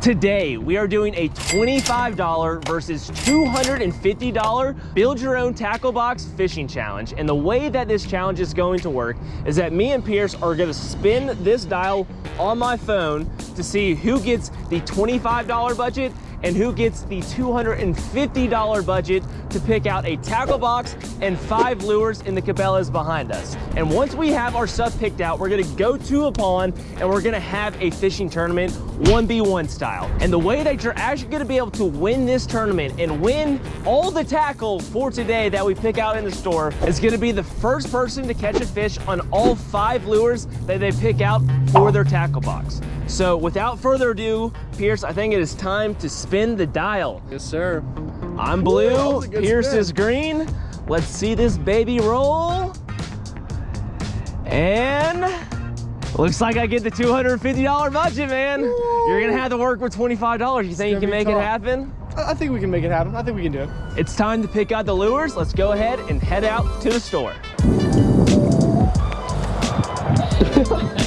Today, we are doing a $25 versus $250 build your own tackle box fishing challenge. And the way that this challenge is going to work is that me and Pierce are gonna spin this dial on my phone to see who gets the $25 budget and who gets the $250 budget to pick out a tackle box and five lures in the Cabela's behind us. And once we have our stuff picked out, we're gonna go to a pond and we're gonna have a fishing tournament 1v1 style. And the way that you're actually gonna be able to win this tournament and win all the tackle for today that we pick out in the store is gonna be the first person to catch a fish on all five lures that they pick out for their tackle box. So without further ado, Pierce, I think it is time to spin the dial. Yes, sir. I'm blue, Ooh, that was a good Pierce spin. is green. Let's see this baby roll. And looks like I get the $250 budget, man. You're gonna have to work with $25. You think you can be make it happen? I I think we can make it happen. I think we can do it. It's time to pick out the lures. Let's go ahead and head out to the store.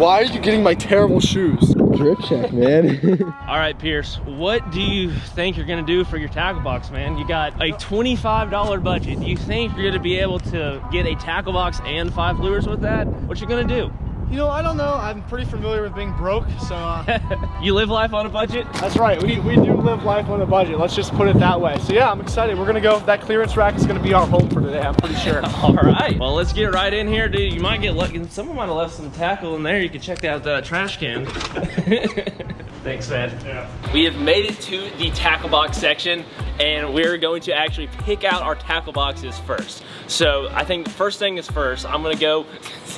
Why are you getting my terrible shoes? Drip check, man. All right, Pierce, what do you think you're gonna do for your tackle box, man? You got a $25 budget. Do you think you're gonna be able to get a tackle box and five lures with that? What you gonna do? You know, I don't know. I'm pretty familiar with being broke, so uh, you live life on a budget? that's right. We, we do live life on a budget. Let's just put it that way. So yeah, I'm excited. We're gonna go. That clearance rack is gonna be our home for today. I'm pretty sure. All right. Well, let's get right in here, dude. You might get lucky. Someone might have left some tackle in there. You can check out the trash can. Thanks, man. Yeah. We have made it to the tackle box section, and we're going to actually pick out our tackle boxes first. So I think first thing is first. I'm gonna go.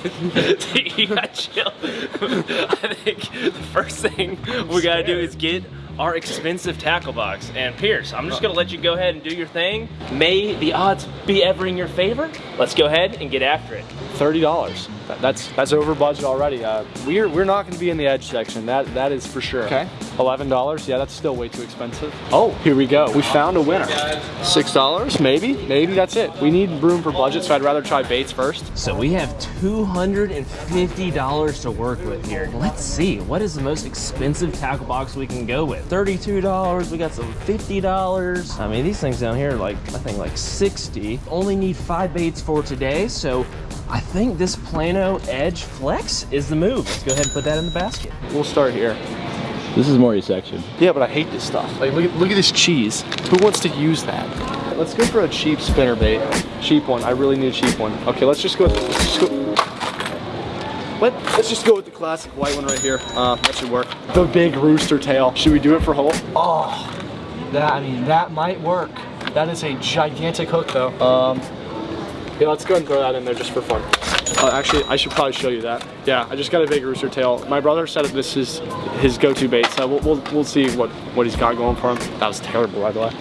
you got chill. I think the first thing we gotta do is get our expensive tackle box. And Pierce, I'm just gonna let you go ahead and do your thing. May the odds be ever in your favor. Let's go ahead and get after it. Thirty dollars. That's that's over budget already. Uh, we're we're not going to be in the edge section. That that is for sure. Okay. Eleven dollars. Yeah, that's still way too expensive. Oh, here we go. We found a winner. Six dollars, maybe. Maybe that's it. We need room for budget, so I'd rather try baits first. So we have $250 to work with here. Let's see, what is the most expensive tackle box we can go with? $32, we got some $50. I mean, these things down here are like, I think like 60. Only need five baits for today, so I think this Plano Edge Flex is the move. Let's go ahead and put that in the basket. We'll start here. this is more your section. Yeah, but I hate this stuff. Like, look at look at this cheese. Who wants to use that? Let's go for a cheap spinner bait. Cheap one. I really need a cheap one. Okay, let's just go. Let's just go. Let, let's just go with the classic white one right here. Uh, that should work. The big rooster tail. Should we do it for Holt? Oh, that I mean that might work. That is a gigantic hook though. Um, yeah, let's go and throw that in there just for fun. Uh, actually, I should probably show you that. Yeah, I just got a big rooster tail. My brother said that this is his go-to bait, so we'll, we'll, we'll see what, what he's got going for him. That was terrible, by the way.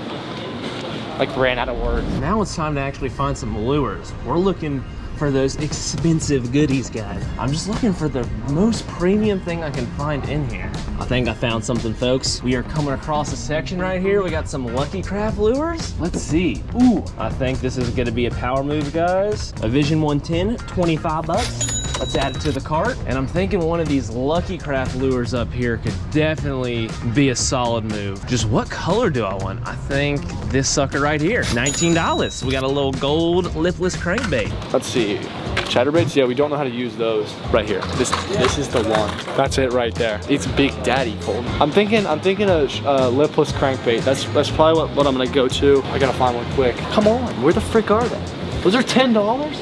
Like, ran out of words. Now it's time to actually find some lures. We're looking for those expensive goodies, guys. I'm just looking for the most premium thing I can find in here. I think I found something, folks. We are coming across a section right here. We got some Lucky Craft lures. Let's see. Ooh, I think this is gonna be a power move, guys. A Vision 110, 25 bucks. Let's add it to the cart. And I'm thinking one of these Lucky Craft lures up here could definitely be a solid move. Just what color do I want? I think this sucker right here, $19. We got a little gold lipless crankbait. Let's see. Chatterbaits, yeah, we don't know how to use those. Right here. This this is the one. That's it right there. It's Big Daddy Cold. I'm thinking I'm thinking a uh, lipless crankbait. That's that's probably what, what I'm gonna go to. I gotta find one quick. Come on, where the frick are they? Those are ten dollars?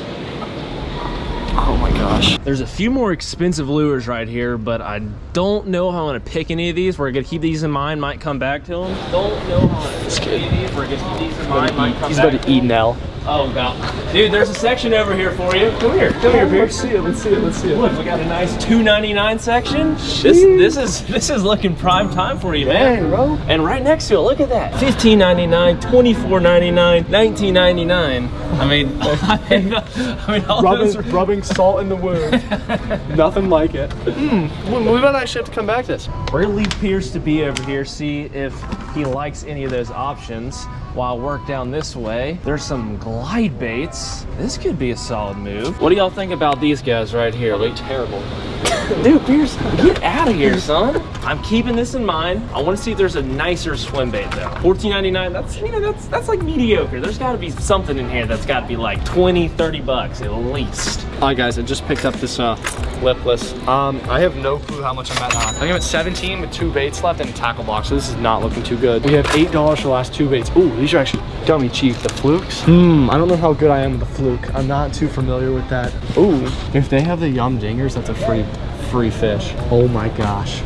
Oh my gosh. There's a few more expensive lures right here, but I don't know how I'm gonna pick any of these. We're gonna keep these in mind, might come back to them. Don't know how I'm gonna pick any of these. We're gonna keep these in mind, might come He's back about to eat L. Oh god. Dude, there's a section over here for you. Come here, come here, Pierce. see it. Let's see it. Let's see it. Look, we got a nice 2.99 section. This this is this is looking prime time for you, man. Dang, bro. And right next to it, look at that. $15.99, $24.99, $19.99. I mean, I mean, I mean all those Rubbing, rubbing salt in the wound. Nothing like it. Mm, we might actually have to come back to this. We're gonna leave Pierce to be over here, see if he likes any of those options. While I work down this way, there's some glide baits. This could be a solid move. What do y'all think about these guys right here? Like, Terrible. Dude, Pierce, get out of here, son. I'm keeping this in mind. I want to see if there's a nicer swim bait though. $14.99, that's, you know, that's that's like mediocre. There's gotta be something in here that's gotta be like 20, 30 bucks at least. Right, guys, I just picked up this uh, lipless. Um, I have no clue how much I'm at now. I think I'm at 17 with two baits left and a tackle box, so this is not looking too good. We have $8 for the last two baits. Ooh, these are actually dummy cheap. The flukes? Hmm, I don't know how good I am with the fluke. I'm not too familiar with that. Ooh, if they have the yum dingers, that's a free, free fish. Oh my gosh.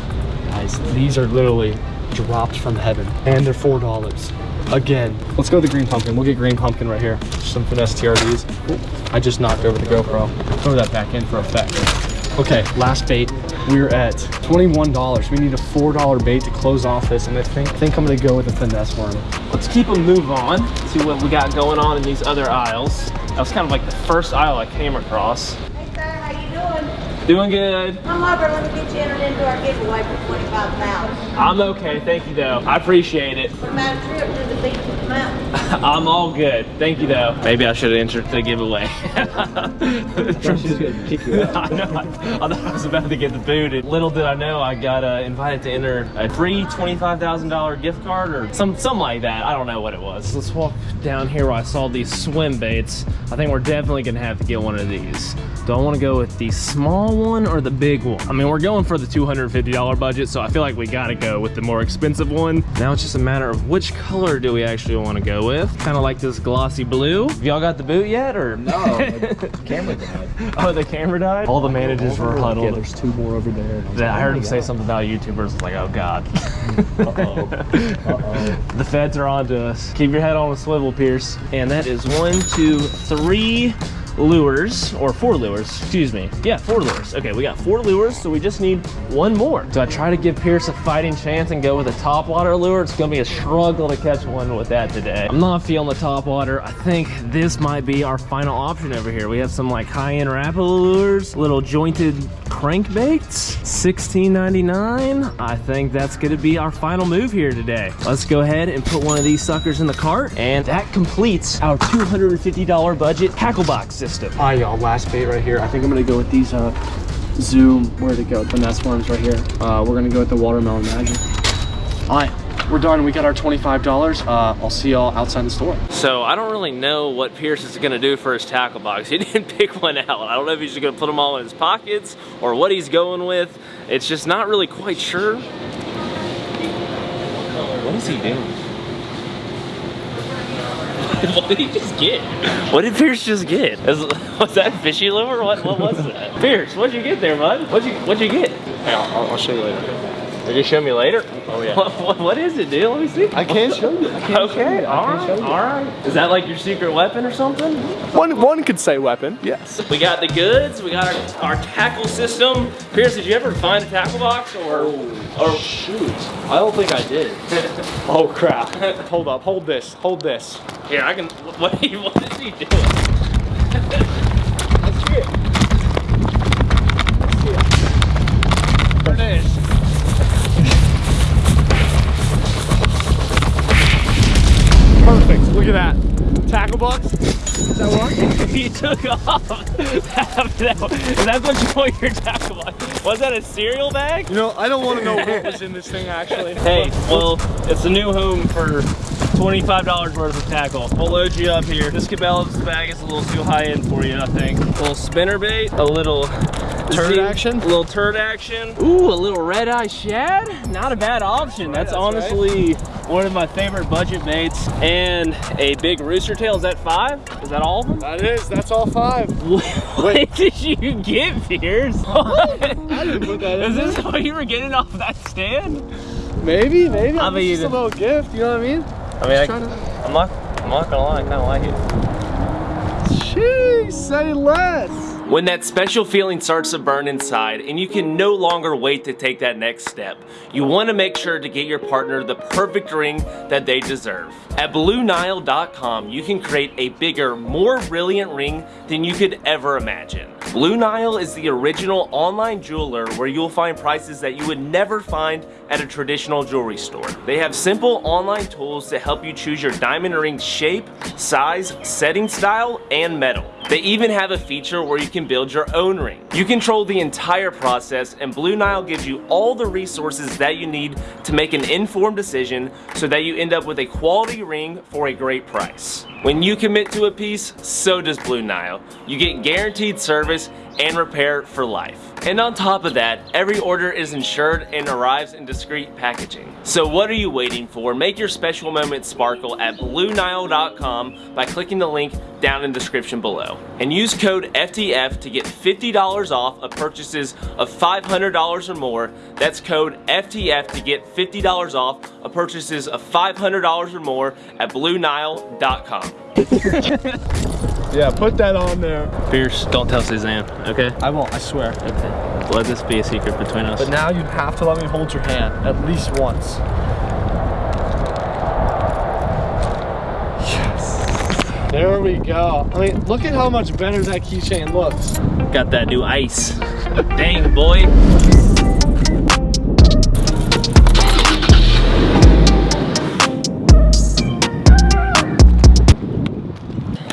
Guys, these are literally dropped from heaven. And they're $4. Again, let's go with the green pumpkin. We'll get green pumpkin right here. Some finesse TRDs. Ooh, I just knocked over the GoPro. Throw that back in for effect. Okay, last bait. We're at $21. We need a $4 bait to close off this, and I think, think I'm gonna go with a finesse worm. Let's keep a move on, see what we got going on in these other aisles. That was kind of like the first aisle I came across. Hey sir, how you doing? Doing good. Come over, let me get you entered into our giveaway for twenty-five thousand. I'm okay, thank you though. I appreciate it. What about a trip to the beach with the mountains? I'm all good. Thank you though. Maybe I should have entered the giveaway. She's gonna kick you out. I know. I, I thought I was about to get the boot. And little did I know I got uh, invited to enter a free twenty-five thousand dollar gift card or some something like that. I don't know what it was. Let's walk down here where I saw these swim baits. I think we're definitely gonna have to get one of these. Do I want to go with the small one or the big one? I mean, we're going for the two hundred fifty dollar budget, so I feel like we gotta go with the more expensive one. Now it's just a matter of which color do we actually want to go with. Kind of like this glossy blue. Have y'all got the boot yet, or No, the camera died. Oh, the camera died? All the managers were Yeah, huddled. there's two more over there. I was I heard oh him say God. something about YouTubers. Like, oh God. Mm, uh-oh. Uh-oh. the feds are on to us. Keep your head on a swivel, Pierce. And that is one, two, three lures, or four lures, excuse me. Yeah, four lures. Okay, we got four lures, so we just need one more. So I try to give Pierce a fighting chance and go with a top water lure. It's gonna be a struggle to catch one with that today. I'm not feeling the top water. I think this might be our final option over here. We have some like high-end Rapala lures, little jointed crankbaits, $16.99. I think that's gonna be our final move here today. Let's go ahead and put one of these suckers in the cart, and that completes our $250 budget tackle box system. All right, y'all, last bait right here. I think I'm gonna go with these uh, Zoom, where'd it go? nest worms right here. Uh, we're gonna go with the watermelon magic. All right, we're done. We got our $25. Uh, I'll see y'all outside the store. So I don't really know what Pierce is gonna do for his tackle box. He didn't pick one out. I don't know if he's just gonna put them all in his pockets or what he's going with. It's just not really quite sure. What is he doing? what did he just get? What did Pierce just get? Was, was that fishy liver? What, what was that? Pierce, what'd you get there, bud? What'd you What'd you get? Hey, I'll, I'll show you later. Did you show me later? Oh, yeah. What, what, is it, dude? Let me see. I can't show you. I can't show Okay, you. I all can't right, show you. all right. Is that like your secret weapon or something? One, one could say weapon, yes. We got the goods, we got our, our tackle system. Pierce, did you ever find a tackle box or, or Shoot, I don't think I did. oh crap. hold up, hold this, hold this. here, I can, what, what is he doing? Look at that. Tackle box? Is that working? He took off. That's what you put your tackle box. Was that a cereal bag? You know, I don't want to know what was in this thing actually. Hey, well, it's a new home for $25 worth of tackle. We'll load you up here. This Cabela's bag is a little too high end for you, I think. A little spinner bait, a little Turd action? A little turd action. Ooh, a little red eye shad. Not a bad option. That's that's honestly one of my favorite budget baits. And a big rooster tail. Is that five? Is that all of them? That is, that's all five. What did you get, Pierce? What? I didn't put that Is this what you were getting off that stand? Maybe, maybe. I mean, mean- just a little gift, you know what I mean? I mean, I, to... I'm not, I'm not gonna lie, I kinda like it. Jeez, say less. When that special feeling starts to burn inside and you can no longer wait to take that next step, you want to make sure to get your partner the perfect ring that they deserve. At BlueNile.com, you can create a bigger, more brilliant ring than you could ever imagine. Blue Nile is the original online jeweler where you'll find prices that you would never find at a traditional jewelry store. They have simple online tools to help you choose your diamond ring shape, size, setting style, and metal. They even have a feature where you can build your own ring. You control the entire process and Blue Nile gives you all the resources that you need to make an informed decision so that you end up with a quality ring for a great price. When you commit to a piece, so does Blue Nile. You get guaranteed service and repair for life. And on top of that, every order is insured and arrives in discreet packaging. So what are you waiting for? Make your special moment sparkle at BlueNile.com by clicking the link down in the description below. And use code FTF to get $50 off of purchases of $500 or more. That's code FTF to get $50 off of purchases of $500 or more at BlueNile.com. Yeah, put that on there. Pierce, don't tell Suzanne, okay? I won't, I swear. Okay. Let this be a secret between us. But now you have to let me hold your hand at least once. Yes. There we go. I mean, look at how much better that keychain looks. Got that new ice. Dang, boy.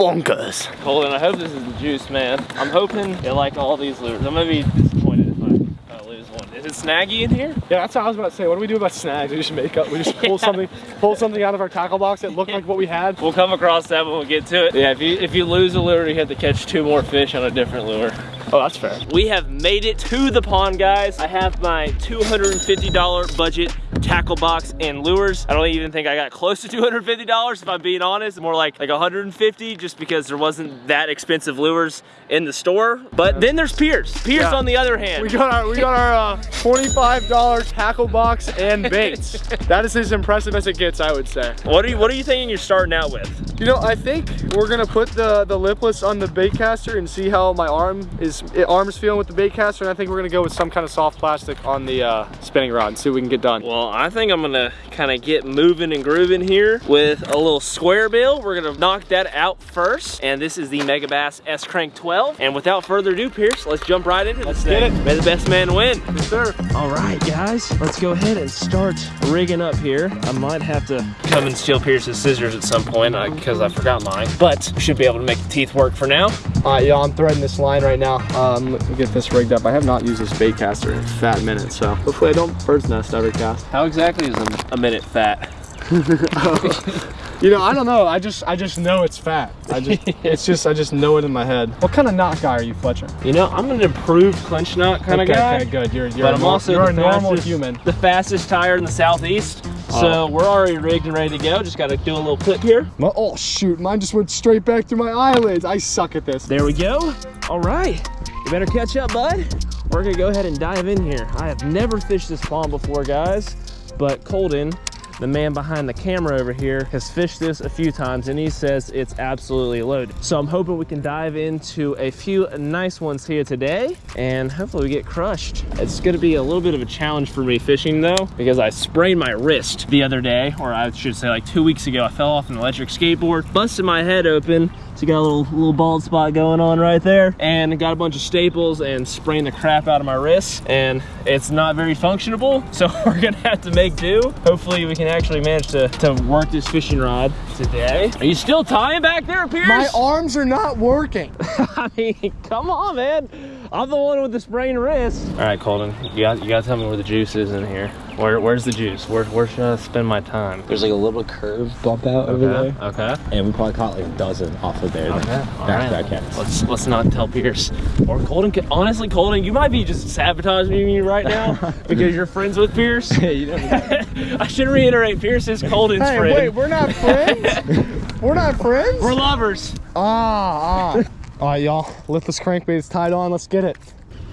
Bonkers. Colin, I hope this is the juice, man. I'm hoping you like all these lures. I'm gonna be disappointed if I, if I lose one. Is it snaggy in here? Yeah, that's what I was about to say. What do we do about snags? We just make up. We just pull something, pull something out of our tackle box that looked like what we had. We'll come across that when we get to it. Yeah, if you if you lose a lure, you have to catch two more fish on a different lure. Oh, that's fair. We have made it to the pond, guys. I have my $250 budget tackle box and lures. I don't even think I got close to $250 if I'm being honest. More like like 150 just because there wasn't that expensive lures in the store. But then there's Pierce. Pierce Yeah. on the other hand. We got our we got our uh, $25 tackle box and baits. that is as impressive as it gets, I would say. What are you What are you thinking you're starting out with? You know, I think we're gonna put the the lipless on the bait caster and see how my arm is it, arm feeling with the bait caster, and I think we're gonna go with some kind of soft plastic on the uh, spinning rod and see what we can get done. Well, I think I'm gonna kind of get moving and grooving here with a little square bill. We're gonna knock that out first. And this is the Megabass S Crank 12. And without further ado, Pierce, let's jump right into Let's this get thing. it. May the best man win. Yes, sir. All right, guys, let's go ahead and start rigging up here. I might have to come and steal Pierce's scissors at some point because I forgot mine, but should be able to make the teeth work for now. All right, yeah, I'm threading this line right now. Um, let me get this rigged up. I have not used this bait caster in a fat minute, so hopefully I don't bird's nest every cast. How exactly is a, a minute fat? You know, I don't know. I just I just know it's fat. I just it's just I just know it in my head. What kind of knot guy are you, Fletcher? You know, I'm an improved clinch knot kind of guy. Okay, good. You're you're But a, I'm also you're the a normal fastest- human. The fastest tire in the southeast. So oh. we're already rigged and ready to go. Just got to do a little clip here. My- oh shoot, mine just went straight back through my eyelids. I suck at this. There we go. All right. You better catch up, bud. We're gonna go ahead and dive in here. I have never fished this pond before, guys, but Colton, the man behind the camera over here, has fished this a few times and he says it's absolutely loaded. So I'm hoping we can dive into a few nice ones here today and hopefully we get crushed. It's gonna be a little bit of a challenge for me fishing though, because I sprained my wrist the other day, or I should say like two weeks ago. I fell off an electric skateboard, busted my head open, so you got a little little bald spot going on right there and got a bunch of staples and sprained the crap out of my wrist and it's not very functionable. So we're gonna have to make do. Hopefully we can actually manage to, to work this fishing rod today. Are you still tying back there, Pierce? My arms are not working. I mean, come on, man. I'm the one with the sprained wrist. All right, Colton, you got you got to tell me where the juice is in here. Where where's the juice? Where where should I spend my time? There's like a little curve bump out over there. Okay. And we probably caught like a dozen off of there. Okay. All Back right. back cast. Let's let's not tell Pierce or Colton. could- Honestly, Colton, you might be just sabotaging me right now because you're friends with Pierce. you know, I should reiterate, Pierce is Colton's Hey, friend. wait, we're not friends? we're not friends? We're lovers. Ah, ah. All right, y'all. Lipless crankbait is tied on. Let's get it.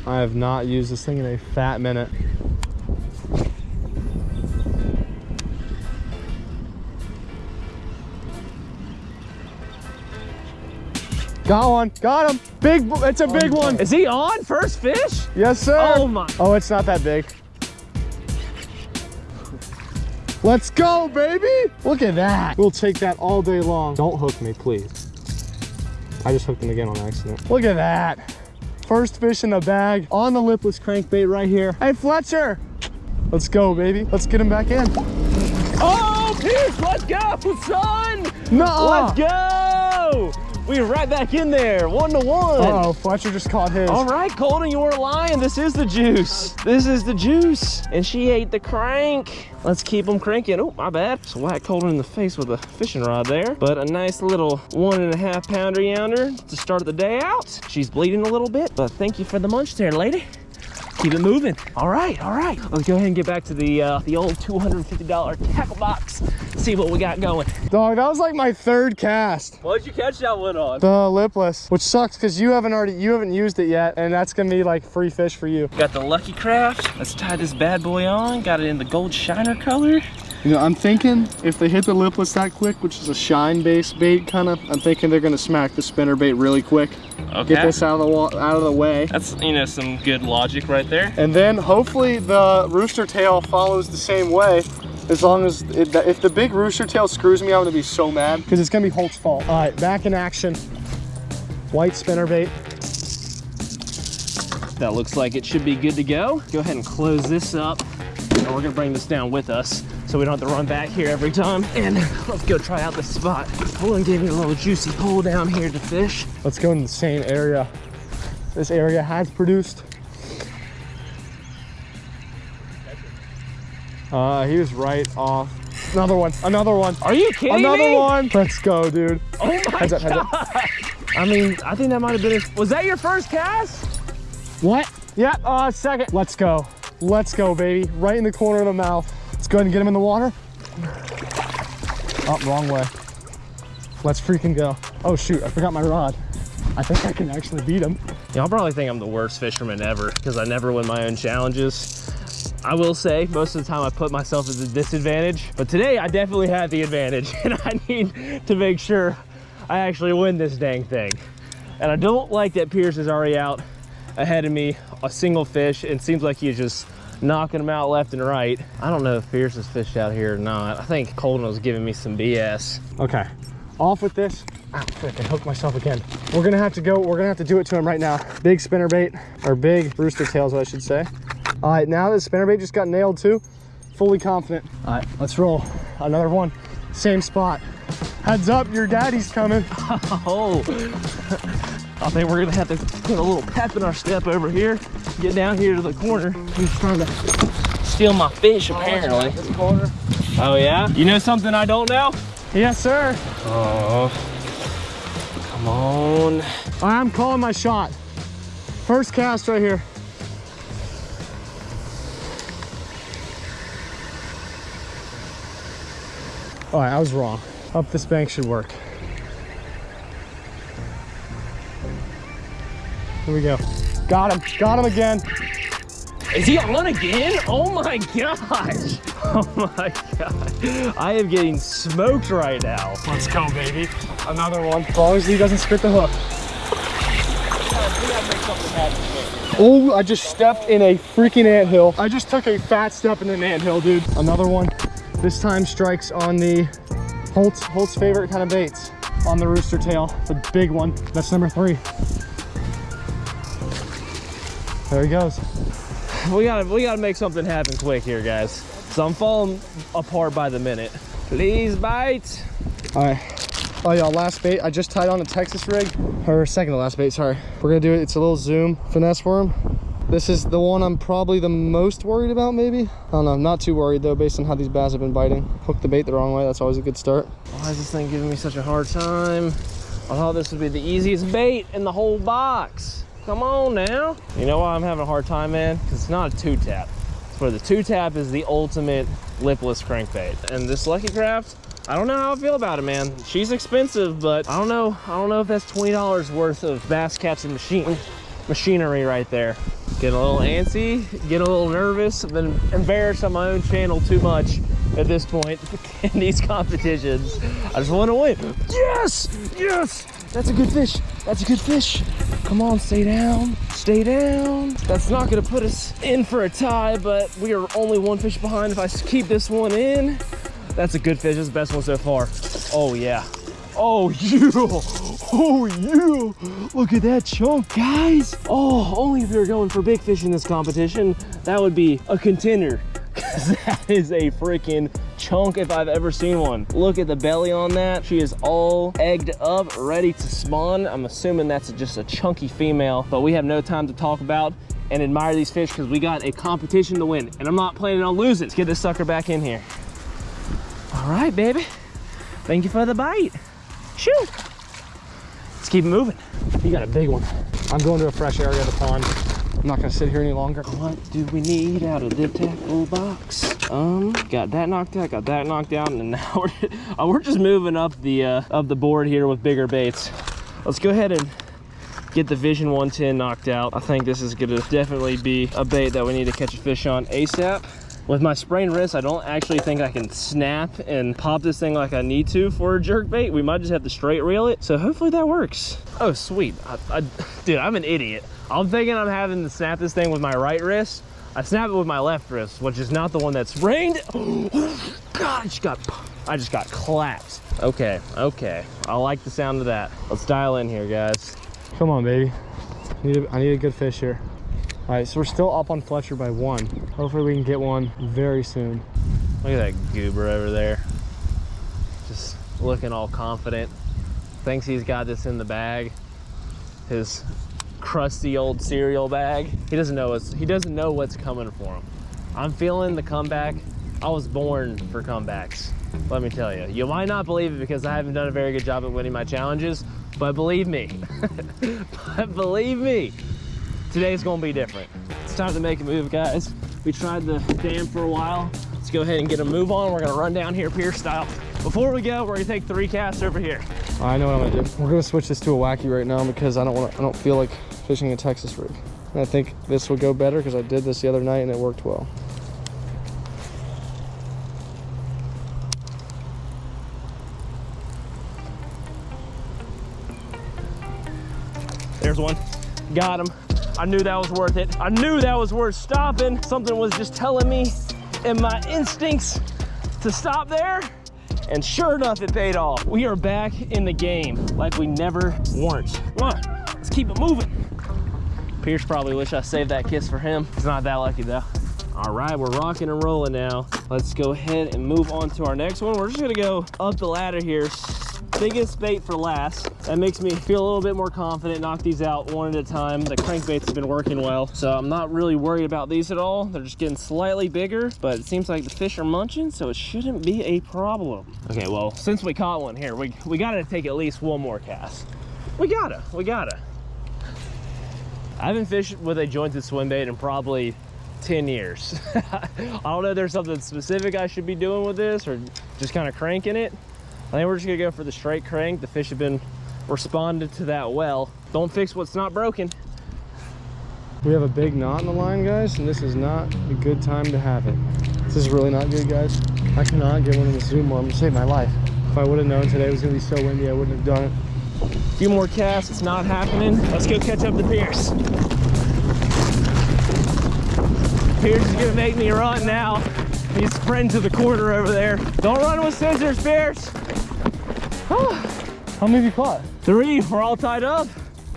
I have not used this thing in a fat minute. Got one. Got him. Big. It's a oh, big one. Is he on first fish? Yes, sir. Oh my. Oh, it's not that big. Let's go, baby. Look at that. We'll take that all day long. Don't hook me, please. I just hooked him again on accident. Look at that. First fish in the bag on the lipless crankbait right here. Hey, Fletcher. Let's go, baby. Let's get him back in. Oh, Pierce, let's go, son. No. Let's go. We're right back in there, one to one. Uh oh, Fletcher just caught his. All right, Colton, you weren't lying. This is the juice. This is the juice. And she ate the crank. Let's keep them cranking. Oh, my bad. Just whack Colton in the face with a fishing rod there. But a nice little one and a half pounder yonder to start the day out. She's bleeding a little bit, but thank you for the munch there, lady. Keep it moving. All right, all right. Let's go ahead and get back to the uh, the old $250 tackle box. See what we got going. Dog, that was like my third cast. What'd you catch that one on? The lipless, which sucks because you haven't already you haven't used it yet, and that's gonna be like free fish for you. Got the Lucky Craft. Let's tie this bad boy on. Got it in the gold shiner color. You know, I'm thinking if they hit the lipless that quick, which is a shine based bait kind of, I'm thinking they're gonna smack the spinner bait really quick. Okay. Get this out of the out of the way. That's, you know, some good logic right there. And then hopefully the rooster tail follows the same way. As long as, it, if the big rooster tail screws me, I'm gonna be so mad. Because it's gonna be Holt's fault. All right, back in action. White spinner bait. That looks like it should be good to go. Go ahead and close this up. And we're gonna bring this down with us so we don't have to run back here every time. And let's go try out this spot. Colin gave me a little juicy hole down here to fish. Let's go in the same area. This area has produced. Uh, he was right off. Another one, another one. Are you kidding Another me? one. Let's go, dude. Oh my Heads up, heads god. up. I mean, I think that might have been, a, was that your first cast? What? Yeah, uh, second. Let's go. Let's go, baby. Right in the corner of the mouth. Let's go ahead and get him in the water. Oh, wrong way. Let's freaking go. Oh shoot, I forgot my rod. I think I can actually beat him. Y'all probably think I'm the worst fisherman ever because I never win my own challenges. I will say most of the time I put myself at a disadvantage, but today I definitely had the advantage and I need to make sure I actually win this dang thing. And I don't like that Pierce is already out ahead of me, a single fish, and seems like he's just knocking them out left and right. I don't know if Pierce has fished out here or not. I think Colton was giving me some BS. Okay, off with this. Ah, frick, I hooked myself again. We're gonna have to go, we're gonna have to do it to him right now. Big spinner bait, or big rooster tails, I should say. All right, now that spinner bait just got nailed too, fully confident. All right, let's roll. Another one, same spot. Heads up, your daddy's coming. Oh, I think we're gonna have to put a little pep in our step over here. Get down here to the corner. He's trying to Steal my fish, apparently. Oh, yeah? You know something I don't know? Yes, sir. Oh, come on. I'm calling my shot. First cast right here. All right, I was wrong. Up this bank should work. Here we go. Got him, got him again. Is he on again? Oh my gosh. Oh my god. I am getting smoked right now. Let's go, baby. Another one. As long as he doesn't spit the hook. Oh, I just stepped in a freaking anthill. I just took a fat step in an anthill, dude. Another one. This time strikes on the Holt's, Holt's favorite kind of baits. On the rooster tail, the big one. That's number three. There he goes. We gotta, we gotta make something happen quick here, guys. So I'm falling apart by the minute. Please bite. All right. Oh, y'all, last bait. I just tied on a Texas rig. Or second to last bait, sorry. We're gonna do it. It's a little zoom finesse worm. This is the one I'm probably the most worried about, maybe. I don't know, I'm not too worried though, based on how these bass have been biting. Hook the bait the wrong way, that's always a good start. Why is this thing giving me such a hard time? I thought this would be the easiest bait in the whole box. Come on now. You know why I'm having a hard time, man? Because it's not a two tap. For the two tap is the ultimate lipless crankbait. And this Lucky Craft, I don't know how I feel about it, man. She's expensive, but I don't know. I don't know if that's $20 worth of bass catching machine machinery right there. Get a little antsy, get a little nervous, I've been embarrassed on my own channel too much at this point in these competitions. I just want to win. Yes, yes, that's a good fish. That's a good fish. Come on, stay down, stay down. That's not gonna put us in for a tie, but we are only one fish behind if I keep this one in. That's a good fish, that's the best one so far. Oh yeah, Oh, yeah. Oh, yeah. Look at that chunk, guys. Oh, only if we were going for big fish in this competition, that would be a contender. Because that is a freaking chunk if I've ever seen one. Look at the belly on that. She is all egged up, ready to spawn. I'm assuming that's just a chunky female, but we have no time to talk about and admire these fish because we got a competition to win and I'm not planning on losing. Let's get this sucker back in here. All right, baby. Thank you for the bite. Shoot. Let's keep moving. You got a big one. I'm going to a fresh area of the pond. I'm not gonna sit here any longer. What do we need out of the tackle box? Um, got that knocked out, got that knocked out, and now we're, uh, we're just moving up the uh, up the board here with bigger baits. Let's go ahead and get the Vision 110 knocked out. I think this is gonna definitely be a bait that we need to catch a fish on ASAP. With my sprained wrist, I don't actually think I can snap and pop this thing like I need to for a jerk bait. We might just have to straight reel it. So hopefully that works. Oh, sweet. I, I, dude, I'm an idiot. I'm thinking I'm having to snap this thing with my right wrist. I snap it with my left wrist, which is not the one that's sprained. Oh, God, I just got, I just got clapped. Okay, okay. I like the sound of that. Let's dial in here, guys. Come on, baby. I need a, I need a good fish here. All right, so we're still up on Fletcher by one. Hopefully we can get one very soon. Look at that goober over there. Just looking all confident. Thinks he's got this in the bag. His crusty old cereal bag. He doesn't know what's he doesn't know what's coming for him. I'm feeling the comeback. I was born for comebacks. Let me tell you. You might not believe it because I haven't done a very good job at winning my challenges, but believe me. but believe me, today's gonna be different. It's time to make a move, guys. We tried the dam for a while. Let's go ahead and get a move on. We're gonna run down here pier style. Before we go, we're gonna take three casts over here. I know what I'm gonna do. We're gonna switch this to a wacky right now because I don't want I don't feel like fishing a Texas rig. And I think this will go better because I did this the other night and it worked well. There's one. Got him. I knew that was worth it. I knew that was worth stopping. Something was just telling me in my instincts to stop there. And sure enough, it paid off. We are back in the game like we never weren't. Come on, let's keep it moving. Pierce probably wish I saved that kiss for him. He's not that lucky though. All right, we're rocking and rolling now. Let's go ahead and move on to our next one. We're just gonna go up the ladder here. Biggest bait for last. That makes me feel a little bit more confident, knock these out one at a time. The crankbaits have been working well, so I'm not really worried about these at all. They're just getting slightly bigger, but it seems like the fish are munching, so it shouldn't be a problem. Okay, well, since we caught one here, we, we gotta take at least one more cast. We gotta, we gotta. I haven't fished with a jointed swim bait in probably 10 years. I don't know if there's something specific I should be doing with this or just kind of cranking it. I think we're just gonna go for the straight crank. The fish have been responded to that well. Don't fix what's not broken. We have a big knot in the line, guys, and this is not a good time to have it. This is really not good, guys. I cannot get one in the zoom arm to save my life. If I would have known today was gonna be so windy, I wouldn't have done it. A few more casts, it's not happening. Let's go catch up the Pierce. Pierce is gonna make me run now. He's sprinting to the quarter over there. Don't run with scissors, Pierce. How many have you caught? Three, we're all tied up.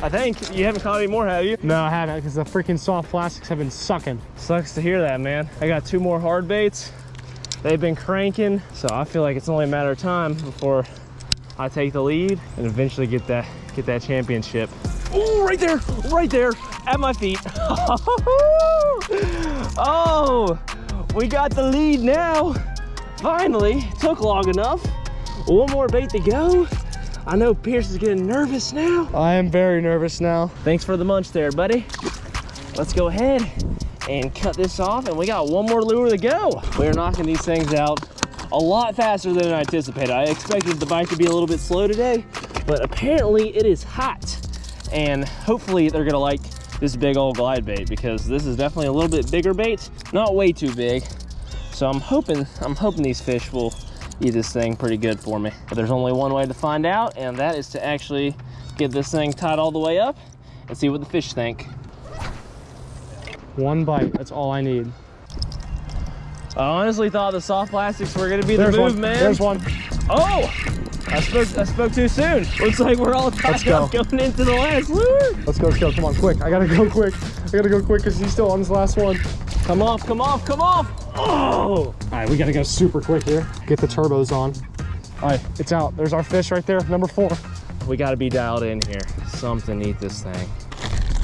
I think. You haven't caught any more, have you? No, I haven't, because the freaking soft plastics have been sucking. Sucks to hear that, man. I got two more hard baits. They've been cranking, so I feel like it's only a matter of time before I take the lead and eventually get that get that championship. Oh, right there, right there, at my feet. oh, we got the lead now. Finally, took long enough. One more bait to go. I know Pierce is getting nervous now. I am very nervous now. Thanks for the munch there, buddy. Let's go ahead and cut this off and we got one more lure to go. We're knocking these things out a lot faster than I anticipated. I expected the bite to be a little bit slow today, but apparently it is hot. And hopefully they're gonna like this big old glide bait because this is definitely a little bit bigger bait, not way too big. So I'm hoping, I'm hoping these fish will eat this thing pretty good for me. But there's only one way to find out, and that is to actually get this thing tied all the way up and see what the fish think. One bite, that's all I need. I honestly thought the soft plastics were gonna be There's the move, one, man. there's one. Oh, I spoke, I spoke too soon. Looks like we're all tied go. up going into the last lure. Let's go, let's go. Come on, quick. I gotta go quick. I gotta go quick because he's still on his last one. Come off, come off, come off. Oh! All right, we gotta go super quick here. Get the turbos on. All right, it's out. There's our fish right there, number four. We gotta be dialed in here. Something eat this thing.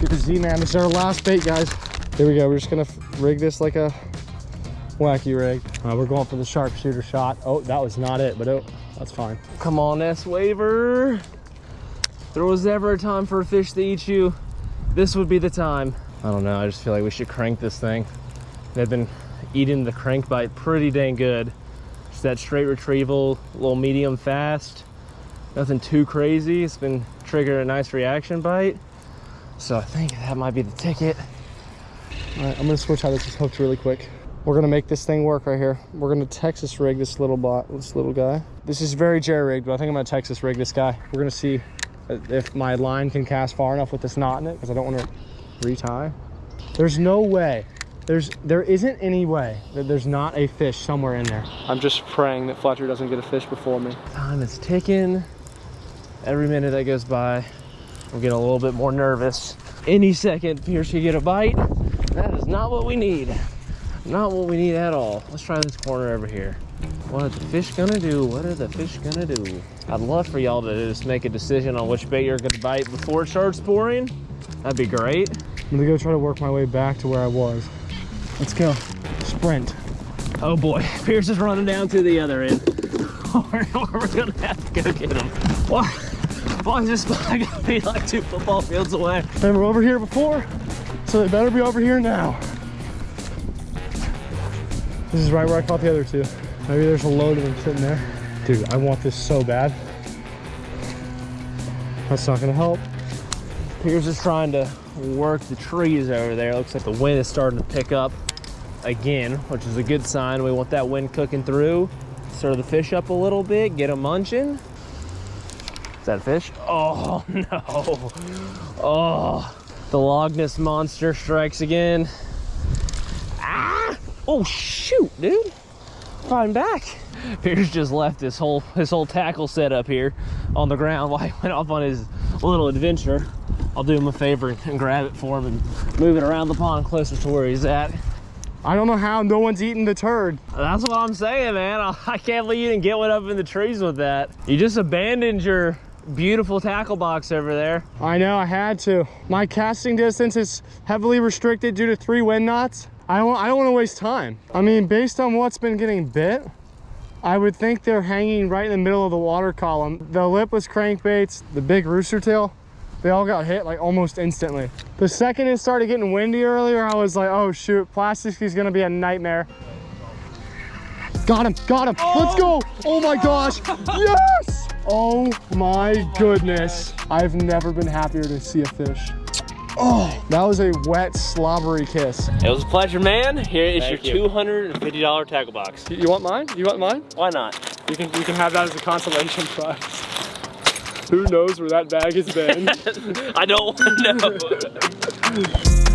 Get the Z-Man. This is our last bait, guys. Here we go. We're just gonna rig this like a wacky rig. Right, we're going for the sharpshooter shot. Oh, that was not it, but oh, that's fine. Come on, S Waver. There was ever a time for a fish to eat you. This would be the time. I don't know, I just feel like we should crank this thing. They've been eating the crank bite pretty dang good. Just that straight retrieval, a little medium fast. Nothing too crazy. It's been triggering a nice reaction bite. So I think that might be the ticket. All right, I'm gonna switch how this is hooked really quick. We're gonna make this thing work right here. We're gonna Texas rig this little bot, this little guy. This is very jerry rigged, but I think I'm gonna Texas rig this guy. We're gonna see uh, if my line can cast far enough with this knot in it, because I don't want to retie. There's no way. There's there isn't any way that there's not a fish somewhere in there. I'm just praying that Fletcher doesn't get a fish before me. Time is ticking. Every minute that goes by, I'm getting a little bit more nervous. Any second, Pierce could get a bite. That is not what we need. Not what we need at all. Let's try this corner over here. What are the fish gonna do? What are the fish gonna do? I'd love for y'all to just make a decision on which bait you're gonna bite before it starts pouring. That'd be great. I'm gonna go try to work my way back to where I was. Let's go. Sprint. Oh boy, Pierce is running down to the other end. we're, we're gonna have to go get him. Why, why is this spot gonna be like two football fields away? They were over here before, so they better be over here now. This is right where I caught the other two. Maybe there's a load of them sitting there. Dude, I want this so bad. That's not gonna help. Pierce is trying to work the trees over there. Looks like the wind is starting to pick up again, which is a good sign. We want that wind cooking through. Stir the fish up a little bit, get them munching. Is that a fish? Oh no. Oh, the Loch Ness monster strikes again. Oh shoot, dude. Fine back. Pierce just left his whole his whole tackle set up here on the ground while he went off on his little adventure. I'll do him a favor and grab it for him and move it around the pond closer to where he's at. I don't know how no one's eating the turd. That's what I'm saying, man. I I can't believe you didn't get one up in the trees with that. You just abandoned your beautiful tackle box over there. I know, I had to. My casting distance is heavily restricted due to three wind knots. I don't, I don't want to waste time. I mean, based on what's been getting bit, I would think they're hanging right in the middle of the water column. The lipless crankbaits, the big rooster tail, they all got hit like almost instantly. The second it started getting windy earlier, I was like, oh shoot, plastic is gonna be a nightmare. Got him, got him, let's go. Oh my gosh, yes! Oh my goodness. I've never been happier to see a fish. Oh, that was a wet, slobbery kiss. It was a pleasure, man. Here is Thank your you. $250 tackle box. You you want mine? You want mine? Why not? You can you can have that as a consolation prize. Who knows where that bag has been? I don't want to know.